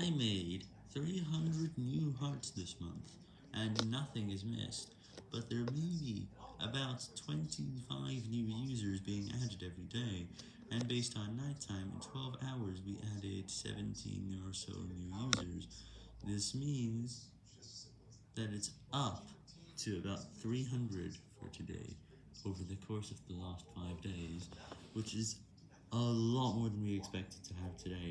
I made 300 new hearts this month, and nothing is missed, but there may be about 25 new users being added every day, and based on nighttime in 12 hours we added 17 or so new users. This means that it's up to about 300 for today, over the course of the last 5 days, which is a lot more than we expected to have today.